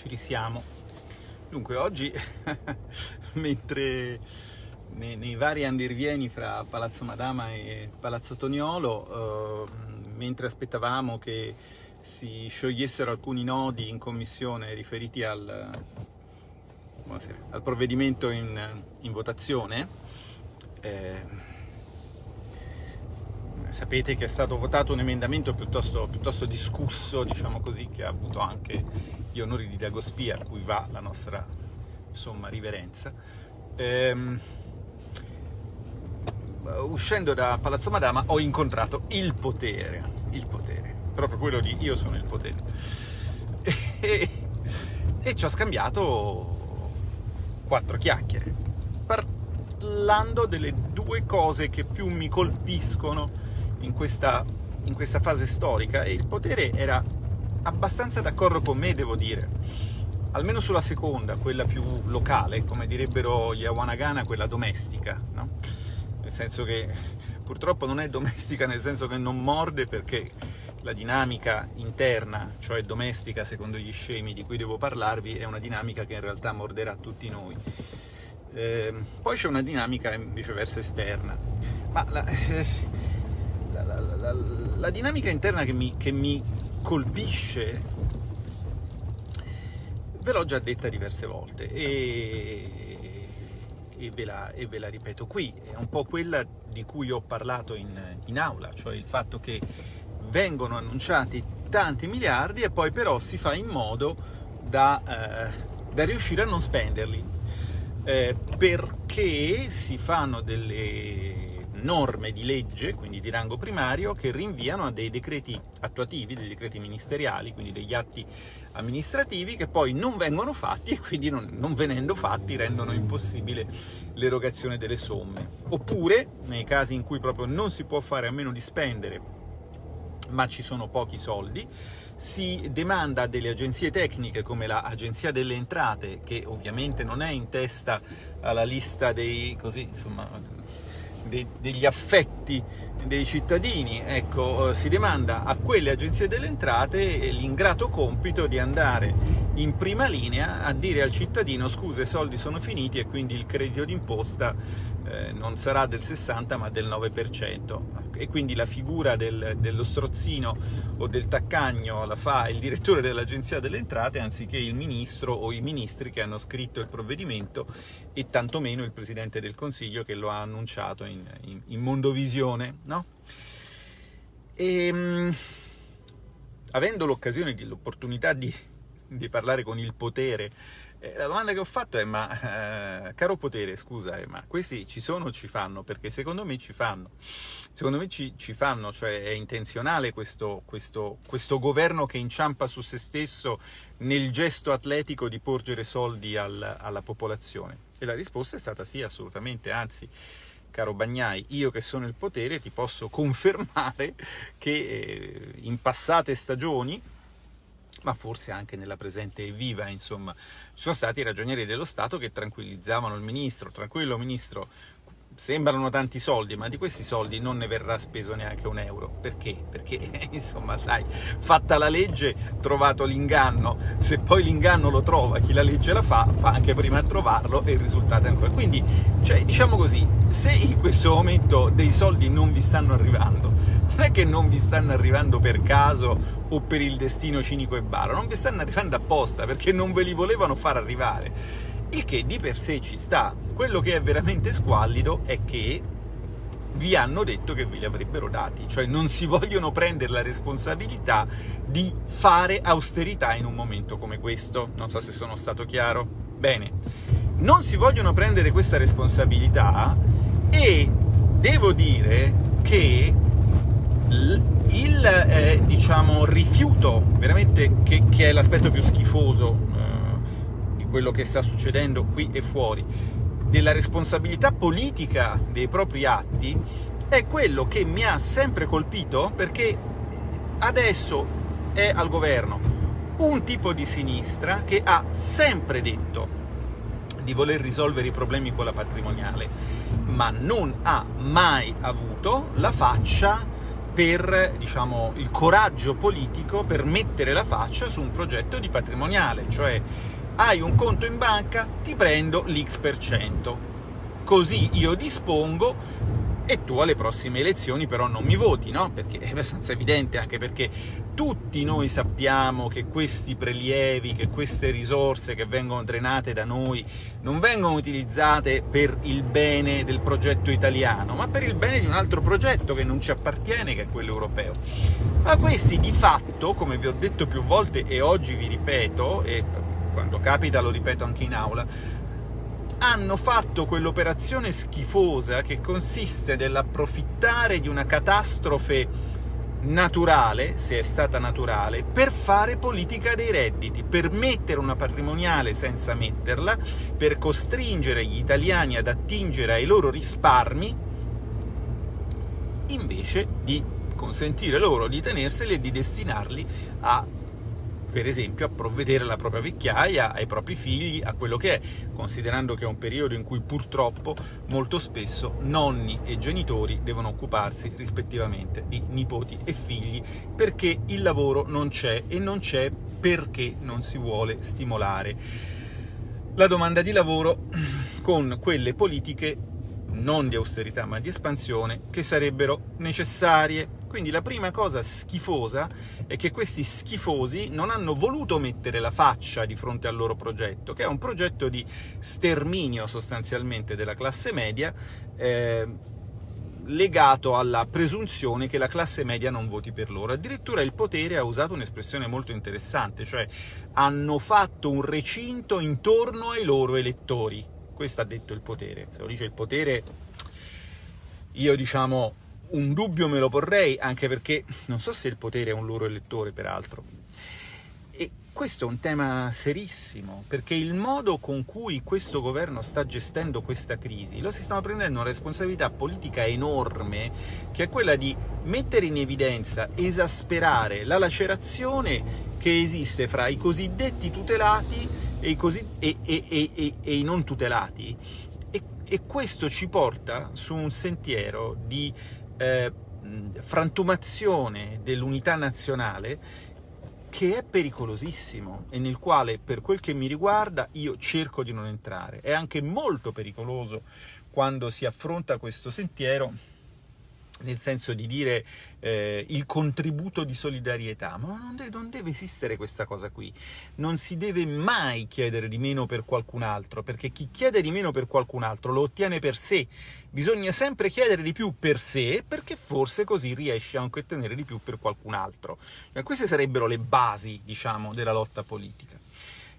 ci risiamo. Dunque, oggi, mentre nei, nei, vari andirivieni fra Palazzo Madama e Palazzo Toniolo, eh, mentre aspettavamo che si sciogliessero alcuni nodi in commissione riferiti al, al provvedimento in, in votazione, eh, sapete che è stato votato un emendamento piuttosto, piuttosto discusso, diciamo così, che ha avuto anche gli onori di Dagospia, a cui va la nostra insomma, riverenza. Ehm, uscendo da Palazzo Madama ho incontrato il potere, il potere, proprio quello di io sono il potere. E, e ci ho scambiato quattro chiacchiere, parlando delle due cose che più mi colpiscono in questa, in questa fase storica e il potere era abbastanza d'accordo con me, devo dire. Almeno sulla seconda, quella più locale, come direbbero gli Awanagana, quella domestica, no? Nel senso che purtroppo non è domestica nel senso che non morde perché la dinamica interna, cioè domestica secondo gli scemi di cui devo parlarvi, è una dinamica che in realtà morderà tutti noi. Eh, poi c'è una dinamica viceversa esterna, ma la, eh, la, la, dinamica interna che mi, che mi colpisce ve l'ho già detta diverse volte e, e, ve la, e, ve la, ripeto qui, è un po' quella di cui ho parlato in, in aula, cioè il fatto che vengono annunciati tanti miliardi e poi però si fa in modo da, eh, da riuscire a non spenderli, eh, perché si fanno delle norme di legge, quindi di rango primario, che rinviano a dei decreti attuativi, dei decreti ministeriali, quindi degli atti amministrativi che poi non vengono fatti e quindi non, non venendo fatti rendono impossibile l'erogazione delle somme. Oppure, nei casi in cui proprio non si può fare a meno di spendere ma ci sono pochi soldi, si demanda a delle agenzie tecniche come l'Agenzia delle Entrate, che ovviamente non è in testa alla lista dei, così, insomma, de, degli affetti dei cittadini, ecco, eh, si demanda a quelle agenzie delle entrate l'ingrato compito di andare in prima linea a dire al cittadino scusa i soldi sono finiti e quindi il credito d'imposta eh, non sarà del 60 ma del 9% e quindi la figura del, dello strozzino o del taccagno la fa il direttore dell'Agenzia delle Entrate anziché il ministro o i ministri che hanno scritto il provvedimento e tantomeno il Presidente del Consiglio che lo ha annunciato in, in, in Mondovisione, no? E, ehm, avendo l'occasione, l'opportunità di, di parlare con il potere la domanda che ho fatto è, ma eh, caro potere, scusa, eh, ma questi ci sono o ci fanno? Perché secondo me ci fanno. Secondo me ci, ci fanno, cioè è intenzionale questo, questo, questo, governo che inciampa su se stesso nel gesto atletico di porgere soldi al, alla popolazione. E la risposta è stata sì, assolutamente, anzi, caro Bagnai, io che sono il potere ti posso confermare che eh, in passate stagioni ma forse anche nella presente viva, insomma. Ci sono stati i ragionieri dello Stato che tranquillizzavano il ministro, tranquillo ministro, sembrano tanti soldi, ma di questi soldi non ne verrà speso neanche un euro. Perché? Perché, insomma, sai, fatta la legge, trovato l'inganno, se poi l'inganno lo trova chi la legge la fa, fa anche prima a trovarlo e il risultato è ancora. Quindi, cioè, diciamo così, se in questo momento dei soldi non vi stanno arrivando, non è che non vi stanno arrivando per caso o per il destino cinico e baro, non vi stanno arrivando apposta perché non ve li volevano far arrivare. Il che di per sé ci sta. Quello che è veramente squallido è che vi hanno detto che ve li avrebbero dati, cioè non si vogliono prendere la responsabilità di fare austerità in un momento come questo. Non so se sono stato chiaro. Bene, non si vogliono prendere questa responsabilità e devo dire che il eh, diciamo, rifiuto, veramente che, che è l'aspetto più schifoso eh, di quello che sta succedendo qui e fuori, della responsabilità politica dei propri atti, è quello che mi ha sempre colpito perché adesso è al governo un tipo di sinistra che ha sempre detto di voler risolvere i problemi con la patrimoniale, ma non ha mai avuto la faccia per diciamo, il coraggio politico per mettere la faccia su un progetto di patrimoniale, cioè hai un conto in banca, ti prendo l'X%, così io dispongo e tu alle prossime elezioni però non mi voti, no? Perché è abbastanza evidente, anche perché tutti noi sappiamo che questi prelievi, che queste risorse che vengono drenate da noi non vengono utilizzate per il bene del progetto italiano, ma per il bene di un altro progetto che non ci appartiene, che è quello europeo. Ma questi di fatto, come vi ho detto più volte e oggi vi ripeto, e quando capita lo ripeto anche in aula, hanno fatto quell'operazione schifosa che consiste nell'approfittare di una catastrofe naturale, se è stata naturale, per fare politica dei redditi, per mettere una patrimoniale senza metterla, per costringere gli italiani ad attingere ai loro risparmi, invece di consentire loro di tenerseli e di destinarli a per esempio a provvedere alla propria vecchiaia, ai propri figli, a quello che è, considerando che è un periodo in cui purtroppo molto spesso nonni e genitori devono occuparsi rispettivamente di nipoti e figli perché il lavoro non c'è e non c'è perché non si vuole stimolare la domanda di lavoro con quelle politiche non di austerità ma di espansione, che sarebbero necessarie. Quindi la prima cosa schifosa è che questi schifosi non hanno voluto mettere la faccia di fronte al loro progetto, che è un progetto di sterminio sostanzialmente della classe media, eh, legato alla presunzione che la classe media non voti per loro. Addirittura il potere ha usato un'espressione molto interessante, cioè hanno fatto un recinto intorno ai loro elettori questo ha detto il potere. Se lo dice il potere, io diciamo un dubbio me lo porrei, anche perché non so se il potere è un loro elettore, peraltro. E questo è un tema serissimo, perché il modo con cui questo governo sta gestendo questa crisi, lo si stanno prendendo una responsabilità politica enorme, che è quella di mettere in evidenza, esasperare la lacerazione che esiste fra i cosiddetti tutelati e i, così, e, e, e i non tutelati, e, questo ci porta su un sentiero di eh, frantumazione dell'unità nazionale che è pericolosissimo e nel quale, per quel che mi riguarda, io cerco di non entrare. È anche molto pericoloso quando si affronta questo sentiero nel senso di dire eh, il contributo di solidarietà, ma non deve, non deve, esistere questa cosa qui. Non si deve mai chiedere di meno per qualcun altro, perché chi chiede di meno per qualcun altro lo ottiene per sé. Bisogna sempre chiedere di più per sé, perché forse così riesce anche a ottenere di più per qualcun altro. Cioè, queste sarebbero le basi, diciamo, della lotta politica.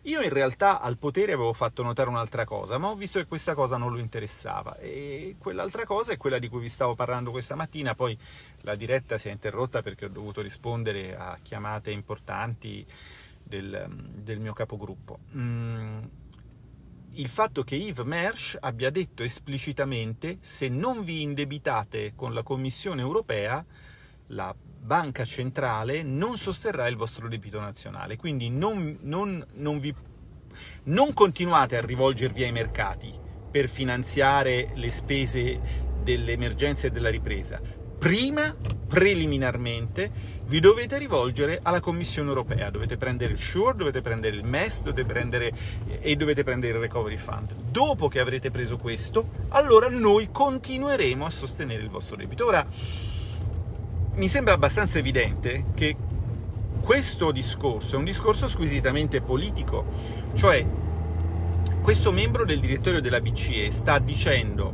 Io in realtà al potere avevo fatto notare un'altra cosa, ma ho visto che questa cosa non lo interessava, e quell'altra cosa è quella di cui vi stavo parlando questa mattina, poi la diretta si è interrotta perché ho dovuto rispondere a chiamate importanti del, del mio capogruppo. Mm, il fatto che Yves Mersch abbia detto esplicitamente se non vi indebitate con la Commissione europea, la banca centrale non sosterrà il vostro debito nazionale, quindi non, non, non, vi, non continuate a rivolgervi ai mercati per finanziare le spese dell'emergenza e della ripresa. Prima, preliminarmente, vi dovete rivolgere alla Commissione europea, dovete prendere il SURE, dovete prendere il MES dovete prendere, e dovete prendere il Recovery Fund. Dopo che avrete preso questo, allora noi continueremo a sostenere il vostro debito. Ora, mi sembra abbastanza evidente che questo discorso è un discorso squisitamente politico, cioè questo membro del direttorio della BCE sta dicendo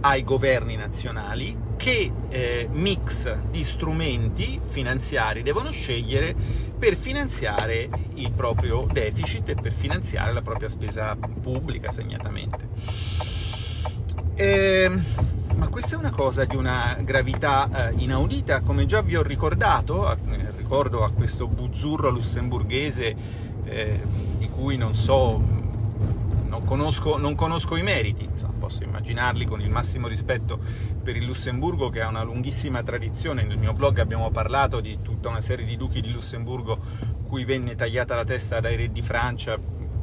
ai governi nazionali che eh, mix di strumenti finanziari devono scegliere per finanziare il proprio deficit e per finanziare la propria spesa pubblica, segnatamente. Eh, ma questa è una cosa di una gravità eh, inaudita, come già vi ho ricordato, a, eh, ricordo a questo buzzurro lussemburghese eh, di cui non so, non conosco, non conosco i meriti, Insomma, posso immaginarli con il massimo rispetto per il Lussemburgo che ha una lunghissima tradizione, nel mio blog abbiamo parlato di tutta una serie di duchi di Lussemburgo cui venne tagliata la testa dai re di Francia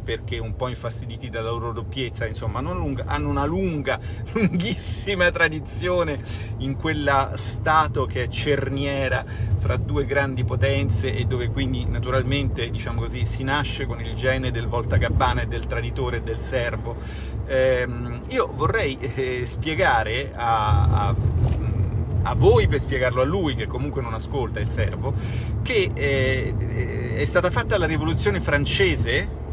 perché un po' infastiditi dalla loro doppiezza, insomma, lunga, hanno una lunga, lunghissima tradizione in quella Stato che è cerniera fra due grandi potenze e dove quindi naturalmente, diciamo così, si nasce con il gene del voltagabbana e del traditore e del servo. Eh, io vorrei eh, spiegare a, a a voi per spiegarlo a lui, che comunque non ascolta il servo, che eh, è stata fatta la rivoluzione francese,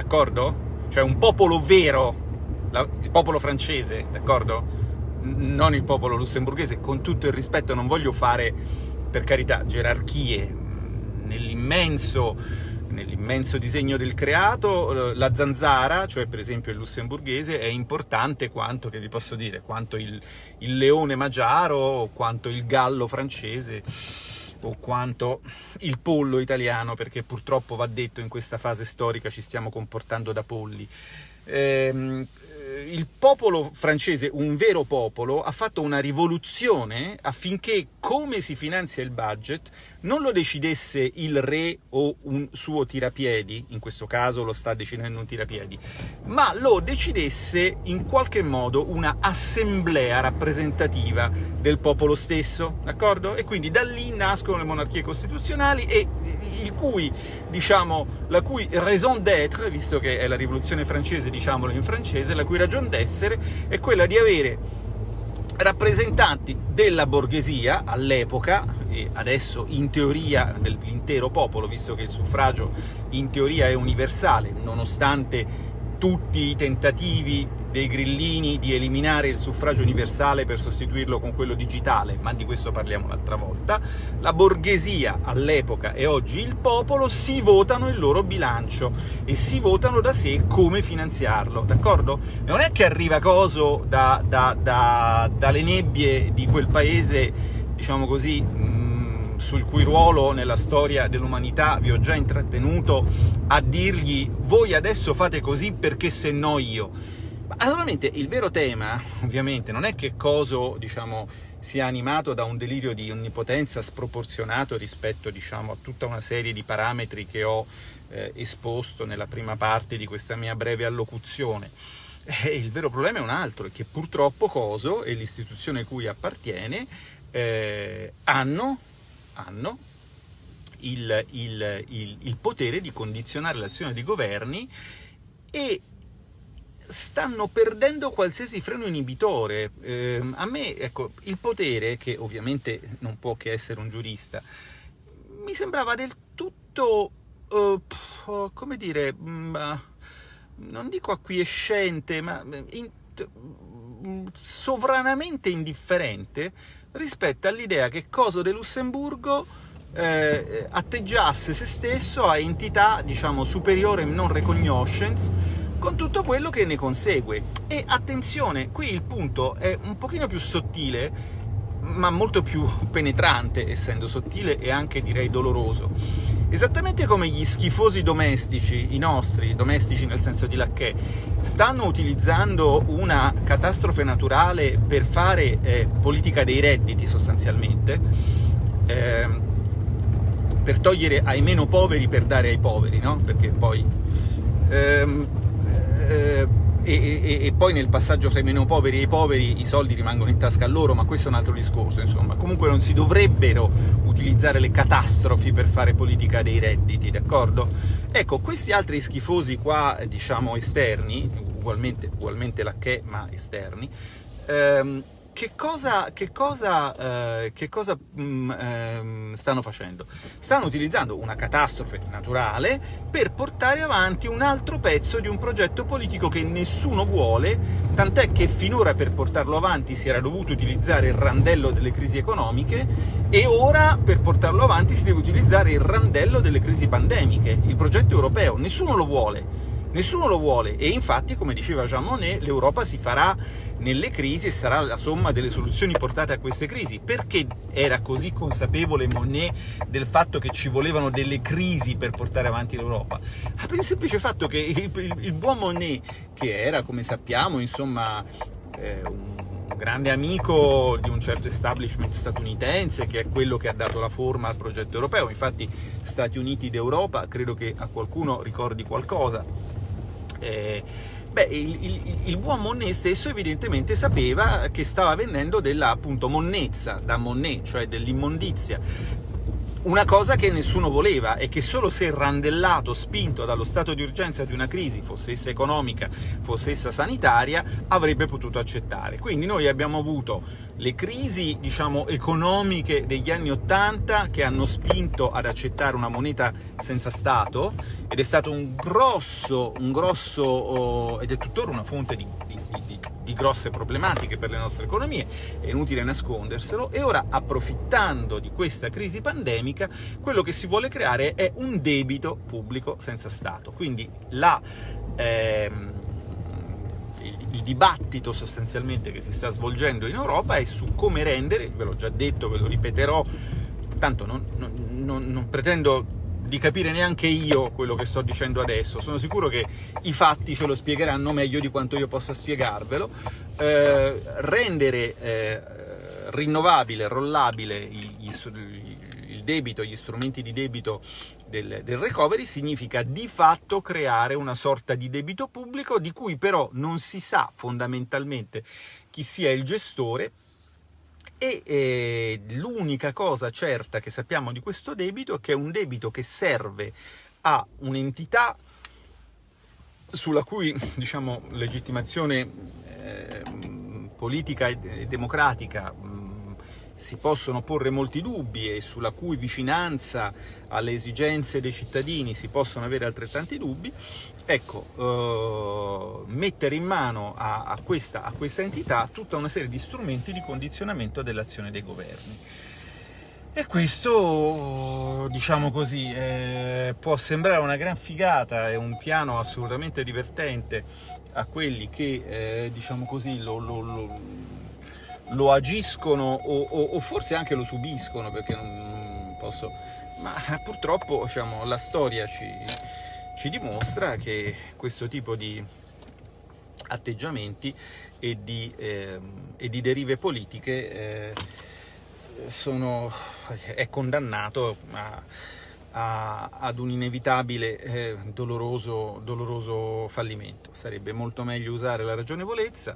d'accordo? Cioè un popolo vero, la, il popolo francese, d'accordo? Non il popolo lussemburghese, con tutto il rispetto non voglio fare, per carità, gerarchie, nell'immenso nell'immenso disegno del creato, la zanzara, cioè per esempio il lussemburghese, è importante quanto, che vi posso dire, quanto il, il leone magiaro, quanto il gallo francese, o quanto il pollo italiano, perché purtroppo va detto in questa fase storica ci stiamo comportando da polli. Ehm, il popolo francese, un vero popolo, ha fatto una rivoluzione affinché come si finanzia il budget non lo decidesse il re o un suo tirapiedi, in questo caso lo sta decidendo un tirapiedi, ma lo decidesse in qualche modo una assemblea rappresentativa del popolo stesso, d'accordo? E quindi da lì nascono le monarchie costituzionali e cui, diciamo, la cui raison d'être, visto che è la rivoluzione francese, diciamolo in francese, la cui ragion d'essere è quella di avere rappresentanti della borghesia all'epoca, e adesso in teoria dell'intero popolo, visto che il suffragio in teoria è universale, nonostante tutti i tentativi dei grillini di eliminare il suffragio universale per sostituirlo con quello digitale, ma di questo parliamo un'altra volta, la borghesia all'epoca e oggi il popolo si votano il loro bilancio e si votano da sé come finanziarlo, d'accordo? Non è che arriva coso da, da, da, dalle nebbie di quel paese, diciamo così, sul cui ruolo nella storia dell'umanità vi ho già intrattenuto, a dirgli voi adesso fate così perché se no io. Naturalmente il vero tema, ovviamente, non è che Coso, diciamo, sia animato da un delirio di onnipotenza sproporzionato rispetto, diciamo, a tutta una serie di parametri che ho eh, esposto nella prima parte di questa mia breve allocuzione. Eh, il vero problema è un altro, è che purtroppo Coso e l'istituzione cui appartiene eh, hanno hanno il, il, il, il potere di condizionare l'azione dei governi e stanno perdendo qualsiasi freno inibitore. Eh, a me, ecco, il potere, che ovviamente non può che essere un giurista, mi sembrava del tutto, uh, come dire, mh, mm, non dico acquiescente, ma in, sovranamente indifferente rispetto all'idea che Coso de Lussemburgo eh, atteggiasse se stesso a entità, diciamo, superiore non recognitions, con tutto quello che ne consegue. E attenzione, qui il punto è un pochino più sottile, ma molto più penetrante, essendo sottile e anche direi doloroso. Esattamente come gli schifosi domestici, i nostri, domestici nel senso di lacchè, stanno utilizzando una catastrofe naturale per fare eh, politica dei redditi sostanzialmente, eh, per togliere ai meno poveri per dare ai poveri, no? Perché poi... Ehm, eh, e, e, e, poi nel passaggio tra i meno poveri e i poveri i soldi rimangono in tasca a loro, ma questo è un altro discorso, insomma. Comunque non si dovrebbero utilizzare le catastrofi per fare politica dei redditi, d'accordo? Ecco, questi altri schifosi qua, diciamo, esterni, ugualmente, ugualmente la che, ma esterni, ehm, che cosa, che cosa, eh, che cosa mh, mm, eh, stanno facendo? Stanno utilizzando una catastrofe naturale per portare avanti un altro pezzo di un progetto politico che nessuno vuole, tant'è che finora per portarlo avanti si era dovuto utilizzare il randello delle crisi economiche e ora per portarlo avanti si deve utilizzare il randello delle crisi pandemiche, il progetto europeo. Nessuno lo vuole Nessuno lo vuole e infatti, come diceva Jean Monnet, l'Europa si farà nelle crisi e sarà la somma delle soluzioni portate a queste crisi. Perché era così consapevole Monnet del fatto che ci volevano delle crisi per portare avanti l'Europa? Ah, per il semplice fatto che il, il, il, buon Monnet, che era, come sappiamo, insomma, eh, un grande amico di un certo establishment statunitense, che è quello che ha dato la forma al progetto europeo. Infatti Stati Uniti d'Europa credo che a qualcuno ricordi qualcosa eh, beh, il, il, il, buon Monnet stesso evidentemente sapeva che stava vendendo della appunto monnezza da Monnet, cioè dell'immondizia, una cosa che nessuno voleva e che solo se randellato, spinto dallo stato di urgenza di una crisi, fosse essa economica, fosse essa sanitaria, avrebbe potuto accettare. Quindi noi abbiamo avuto le crisi, diciamo, economiche degli anni Ottanta che hanno spinto ad accettare una moneta senza Stato, ed è stato un grosso, un grosso, oh, ed è tuttora una fonte di, di, grosse problematiche per le nostre economie, è inutile nasconderselo, e ora, approfittando di questa crisi pandemica, quello che si vuole creare è un debito pubblico senza Stato. Quindi la, ehm, il dibattito sostanzialmente che si sta svolgendo in Europa è su come rendere, ve l'ho già detto, ve lo ripeterò, tanto non, non, non, non pretendo di capire neanche io quello che sto dicendo adesso. Sono sicuro che i fatti ce lo spiegheranno meglio di quanto io possa spiegarvelo. Eh, rendere eh, rinnovabile, rollabile gli, il debito, gli strumenti di debito del, del, recovery significa di fatto creare una sorta di debito pubblico di cui però non si sa fondamentalmente chi sia il gestore e eh, l'unica cosa certa che sappiamo di questo debito è che è un debito che serve a un'entità sulla cui diciamo, legittimazione eh, politica e democratica si possono porre molti dubbi e sulla cui vicinanza alle esigenze dei cittadini si possono avere altrettanti dubbi, ecco, eh, mettere in mano a, a, questa, a questa entità tutta una serie di strumenti di condizionamento dell'azione dei governi. E questo, diciamo così, eh, può sembrare una gran figata, è un piano assolutamente divertente a quelli che, eh, diciamo così, lo, lo, lo lo agiscono o, o, o, forse anche lo subiscono perché non posso ma purtroppo diciamo, la storia ci, ci, dimostra che questo tipo di atteggiamenti e di, eh, e di derive politiche eh, sono, è condannato a, a, ad un inevitabile eh, doloroso, doloroso fallimento. Sarebbe molto meglio usare la ragionevolezza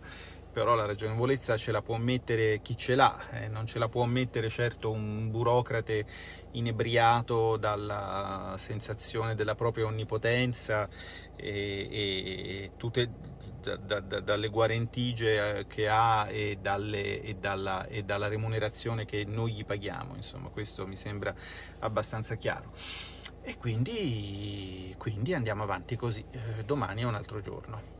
però la ragionevolezza ce la può mettere chi ce l'ha, eh, non ce la può mettere certo un burocrate inebriato dalla sensazione della propria onnipotenza e, e tutte da, da, dalle guarentigie eh, che ha e, dalle, e, dalla, e dalla remunerazione che noi gli paghiamo, insomma questo mi sembra abbastanza chiaro. E quindi, quindi andiamo avanti così, eh, domani è un altro giorno.